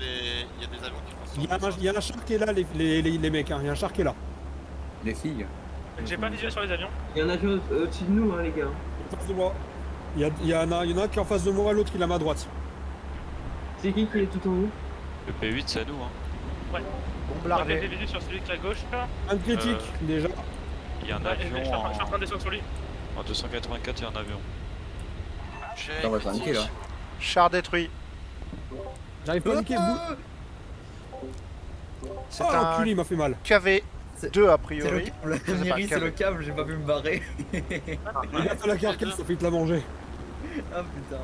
les- il y a des avions qui passent sur Il y, a le un, il un char qui est là, les, les, les, les mecs, hein. il y a un char qui est là. Les filles. J'ai pas visuel sur les avions. Il y a un avion au- au-dessus de nous, hein, les gars. En face de moi. Il y, a, il, y en a, il y en a un qui est en face de moi, l'autre qui est à ma droite. C'est qui qui est tout en haut? Le P8 c'est à nous hein. Moi, Bombardé. j'ai des visuels sur celui qui est à gauche. là. Un critique, déjà. Il y a un Ouais, avion je suis en train- je suis en en... train de descendre sur lui. en 284 il y a un avion. J'ai On va là. Char détruit. J'arrive pas à niquer le bout. C'est Oh, un il m'a fait mal. KV 2 a C'est le priori. Miri, c'est le câble, j'ai pas pu me barrer. Il a fait la carcasse, ça fait te la manger. ah putain.